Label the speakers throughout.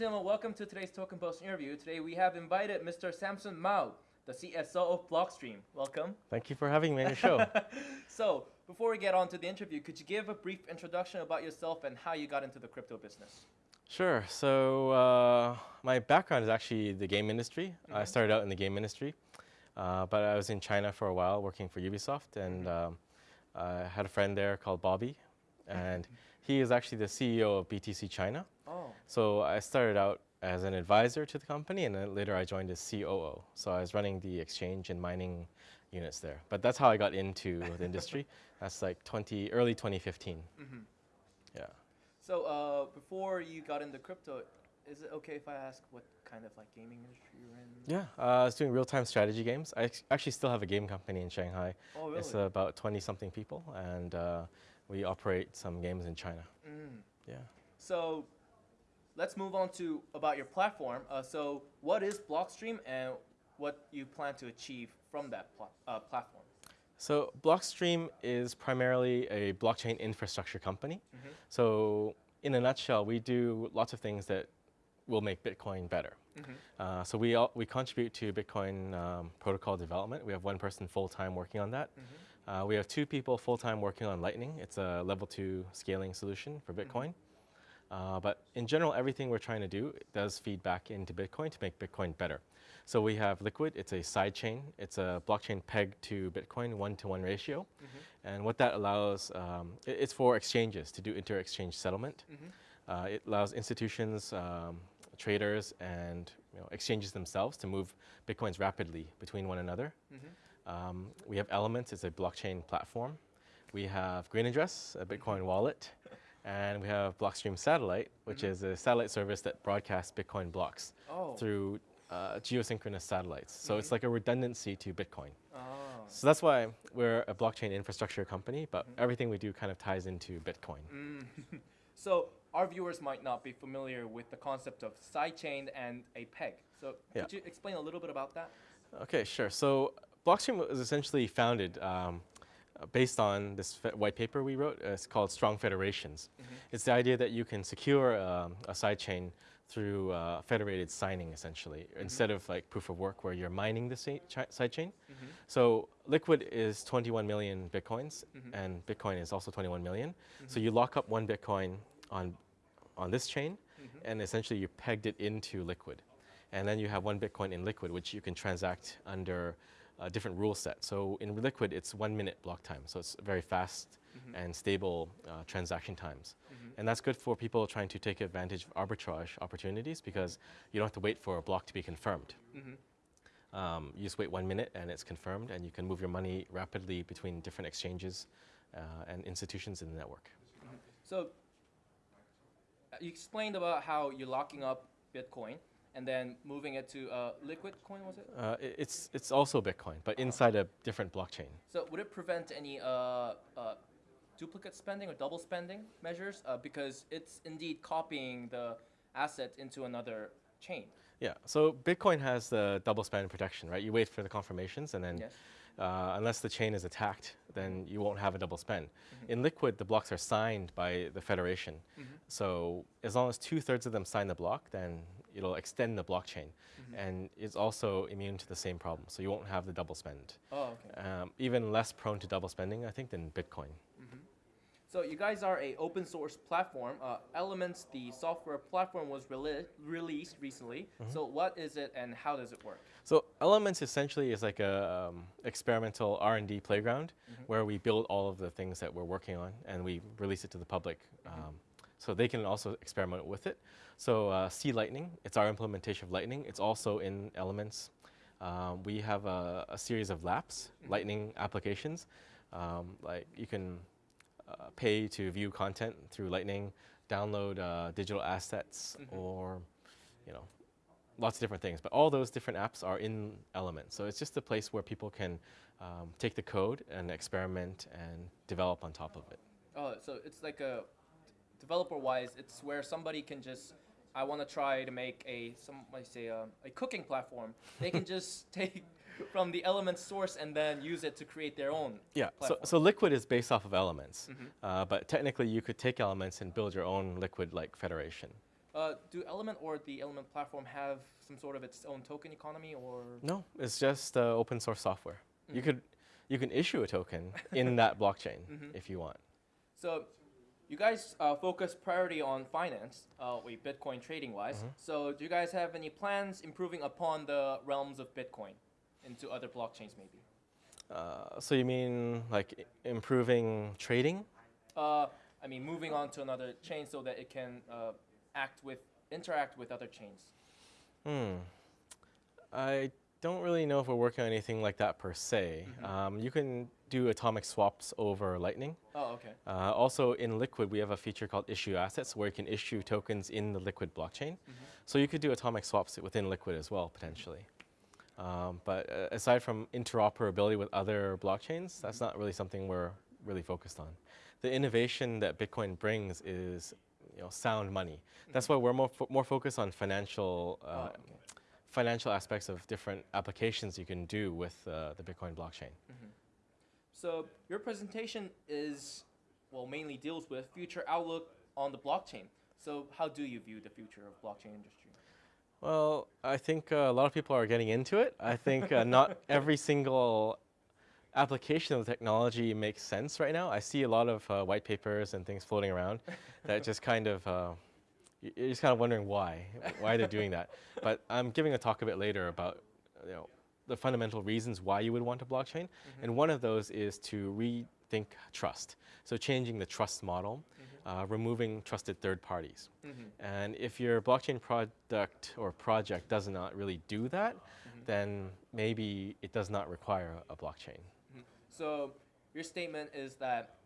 Speaker 1: And gentlemen, welcome to today's Token Post interview. Today we have invited Mr. Samson Mow, the CSO of Blockstream. Welcome.
Speaker 2: Thank you for having me on your show.
Speaker 1: so, before we get on to the interview, could you give a brief introduction about yourself and how you got into the crypto business?
Speaker 2: Sure. So, uh, my background is actually the game industry. Mm -hmm. I mm-hmm. started out in the game industry, uh, but I was in China for a while working for Ubisoft, and mm-hmm. um, I had a friend there called Bobby, and he is actually the CEO of BTC China. So I started out as an advisor to the company, and then later I joined as COO. So I was running the exchange and mining units there. But that's how I got into the industry. That's like 20, early 2015. Mm -hmm. Yeah.
Speaker 1: So uh, before you got into crypto, is it okay if I ask what kind of like gaming industry you're in?
Speaker 2: Yeah, uh, I was doing real-time strategy games. I actually still have a game company in Shanghai.
Speaker 1: Oh, really?
Speaker 2: It's uh, about 20-something people, and uh, we operate some games in China.
Speaker 1: Mm.
Speaker 2: Yeah.
Speaker 1: So let's move on to about your platform. Uh, so what is Blockstream and what you plan to achieve from that pl uh, platform?
Speaker 2: So Blockstream is primarily a blockchain infrastructure company. Mm -hmm. So in a nutshell, we do lots of things that will make Bitcoin better. Mm -hmm. uh, so we, all, we contribute to Bitcoin um, protocol development. We have one person full-time working on that. Mm -hmm. uh, we have two people full-time working on Lightning. It's a level two scaling solution for Bitcoin. Uh, but in general, everything we're trying to do does feed back into Bitcoin to make Bitcoin better. So we have Liquid, it's a side chain. It's a blockchain pegged to Bitcoin, one-to-one -one ratio. Mm -hmm. And what that allows, um, it, it's for exchanges to do inter-exchange settlement. Mm -hmm. uh, it allows institutions, um, traders, and you know, exchanges themselves to move Bitcoins rapidly between one another. Mm -hmm. um, we have Elements, it's a blockchain platform. We have Green Address, a Bitcoin wallet. And we have Blockstream Satellite, which mm -hmm. is a satellite service that broadcasts Bitcoin blocks
Speaker 1: oh.
Speaker 2: through uh, geosynchronous satellites. So mm -hmm. it's like a redundancy to Bitcoin.
Speaker 1: Oh.
Speaker 2: So that's why we're a blockchain infrastructure company, but mm -hmm. everything we do kind of ties into Bitcoin.
Speaker 1: Mm. so our viewers might not be familiar with the concept of sidechain and a peg. So
Speaker 2: yeah.
Speaker 1: could you explain a little bit about that?
Speaker 2: Okay, sure. So Blockstream was essentially founded um, based on this white paper we wrote. Uh, it's called Strong Federations. Mm -hmm. It's the idea that you can secure um, a sidechain through uh, federated signing, essentially, mm -hmm. instead of like proof of work where you're mining the sidechain. Mm -hmm. So Liquid is 21 million bitcoins, mm-hmm. and Bitcoin is also 21 million. So mm-hmm. you lock up one bitcoin on, on this chain, mm-hmm. and essentially you pegged it into Liquid. And then you have one bitcoin in Liquid, which you can transact under a different rule set. So in Liquid, it's one minute block time. So it's very fast mm -hmm. and stable uh, transaction times. Mm -hmm. And that's good for people trying to take advantage of arbitrage opportunities because you don't have to wait for a block to be confirmed. Mm -hmm. um, you just wait one minute and it's confirmed and you can move your money rapidly between different exchanges uh, and institutions in the network.
Speaker 1: Mm-hmm. So uh, you explained about how you're locking up Bitcoin and then moving it to uh, liquid coin, was it?
Speaker 2: Uh, it's, it's also Bitcoin, but inside a different blockchain.
Speaker 1: So would it prevent any uh, uh duplicate spending or double spending measures? Uh, because it's indeed copying the asset into another chain.
Speaker 2: Yeah, so Bitcoin has the double spend protection, right? You wait for the confirmations and then
Speaker 1: yes.
Speaker 2: Uh, unless the chain is attacked, then you won't have a double spend. Mm -hmm. In Liquid, the blocks are signed by the federation. Mm -hmm. So as long as two thirds of them sign the block, then it'll extend the blockchain. Mm -hmm. And it's also immune to the same problem, so you won't have the double spend.
Speaker 1: Oh, okay.
Speaker 2: Um, even less prone to double spending, I think, than Bitcoin. Mm -hmm.
Speaker 1: So you guys are a open source platform. Uh, Elements, the software platform, was rele released recently. Mm -hmm. So what is it and how does it work?
Speaker 2: So Elements essentially is like a um, experimental R&D playground mm-hmm. where we build all of the things that we're working on and we release it to the public. Mm-hmm. Um, so they can also experiment with it. So uh, C Lightning, it's our implementation of Lightning. It's also in Elements. Um, we have a, a, series of Lapps. Lightning applications. Um, like you can uh, pay to view content through Lightning, download uh, digital assets, mm -hmm. or you know, lots of different things. But all those different apps are in Elements. So it's just a place where people can um, take the code and experiment and develop on top of it.
Speaker 1: Oh, so it's like a developer-wise, it's where somebody can just, I want to try to make a, some might say a, a cooking platform. They can just take from the Elements source and then use it to create their own.
Speaker 2: Yeah. So, so Liquid is based off of Elements, mm -hmm. uh, but technically you could take Elements and build your own Liquid-like federation.
Speaker 1: Uh, do Element or the Element platform have some sort of its own token economy or?
Speaker 2: No, it's just uh, open source software. You
Speaker 1: Mhm.
Speaker 2: could you can issue a token in that blockchain
Speaker 1: Mhm.
Speaker 2: if you want.
Speaker 1: So, you guys uh, focus priority on finance, uh, wait, Bitcoin trading wise.
Speaker 2: Mhm.
Speaker 1: So, do you guys have any plans improving upon the realms of Bitcoin into other blockchains maybe?
Speaker 2: Uh, so you mean like i- improving trading?
Speaker 1: Uh, I mean, moving on to another chain so that it can uh, act with, interact with other chains.
Speaker 2: Hmm. I don't really know if we're working on anything like that per se.
Speaker 1: Mhm.
Speaker 2: Um, you can do atomic swaps over Lightning.
Speaker 1: Oh, okay.
Speaker 2: Uh, also, in Liquid, we have a feature called Issued Assets, where you can issue tokens in the Liquid blockchain.
Speaker 1: Mhm.
Speaker 2: So you could do atomic swaps within Liquid as well, potentially. Um, but uh, aside from interoperability with other blockchains, that's not really something we're really focused on. The innovation that Bitcoin brings is, you know, sound money. That's why we're more fo- more focused on financial uh,
Speaker 1: Oh, okay.
Speaker 2: Financial aspects of different applications you can do with uh, the Bitcoin blockchain.
Speaker 1: So your presentation is, well, mainly deals with future outlook on the blockchain. So how do you view the future of blockchain industry?
Speaker 2: Well, I think uh, a lot of people are getting into it. I think uh, not every single application of the technology makes sense right now. I see a lot of uh, white papers and things floating around that just kind of, uh, you're just kind of wondering why, why they're doing that. But I'm giving a talk a bit later about, you know, the fundamental reasons why you would want a blockchain. And one of those is to rethink trust. So changing the trust model, uh, removing trusted third parties.
Speaker 1: Mm-hmm.
Speaker 2: And if your blockchain product or project does not really do that, then maybe it does not require a, a blockchain.
Speaker 1: So your statement is that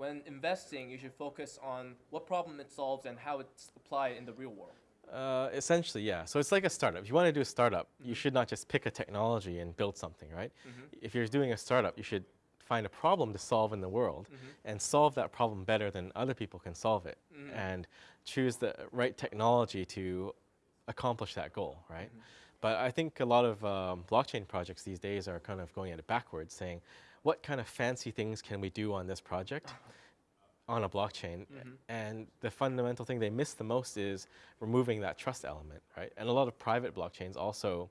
Speaker 1: when investing, you should focus on what problem it solves and how it's applied in the real world.
Speaker 2: Uh, essentially, yeah. So it's like a startup. If you want to do a startup, you mm-hmm. should not just pick a technology and build something, right? Mm-hmm. If you're doing a startup, you should find a problem to solve in the world mm-hmm. and solve that problem better than other people can solve it and choose the right technology to accomplish that goal, right? But I think a lot of um, blockchain projects these days are kind of going at it backwards, saying, what kind of fancy things can we do on this project? Uh-huh. on a blockchain. Mm-hmm. And the fundamental thing they miss the most is removing that trust element, right? And a lot of private blockchains also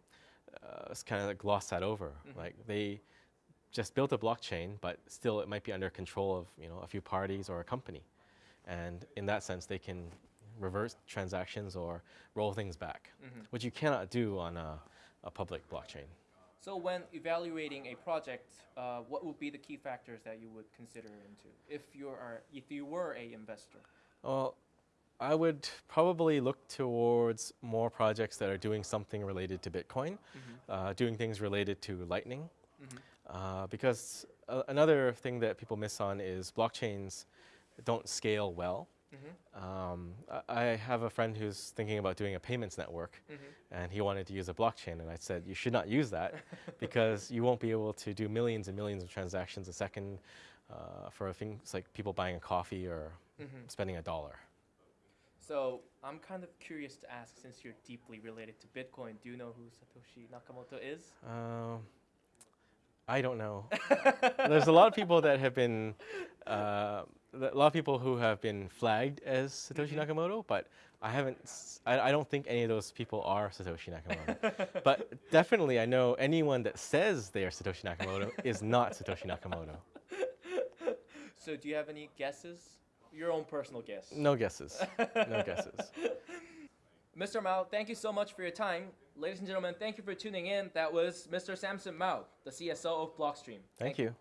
Speaker 2: uh, kind of like gloss that over. Mm-hmm. Like they just built a blockchain, but still it might be under control of you know a few parties or a company. And in that sense, they can reverse transactions or roll things back, mm-hmm. which you cannot do on a, a public blockchain.
Speaker 1: So when evaluating a project, uh, what would be the key factors that you would consider into if you are if you were a investor?
Speaker 2: Well, I would probably look towards more projects that are doing something related to Bitcoin, uh, doing things related to Lightning, uh, because uh, another thing that people miss on is blockchains don't scale well. Um, I, I have a friend who's thinking about doing a payments network, and he wanted to use a blockchain, and I said you should not use that because you won't be able to do millions and millions of transactions a second uh, for things like people buying a coffee or spending a dollar.
Speaker 1: So I'm kind of curious to ask, since you're deeply related to Bitcoin, do you know who Satoshi Nakamoto is?
Speaker 2: Um, I don't know. There's a lot of people that have been, uh, a lot of people who have been flagged as Satoshi mm-hmm. Nakamoto, but I haven't. I, I don't think any of those people are Satoshi Nakamoto. but definitely, I know anyone that says they are Satoshi Nakamoto is not Satoshi Nakamoto.
Speaker 1: So do you have any guesses? Your own personal guess.
Speaker 2: No guesses. No guesses.
Speaker 1: Mr. Mow, thank you so much for your time. Ladies and gentlemen, thank you for tuning in. That was Mr. Samson Mow, the CSO of Blockstream.
Speaker 2: Thank you.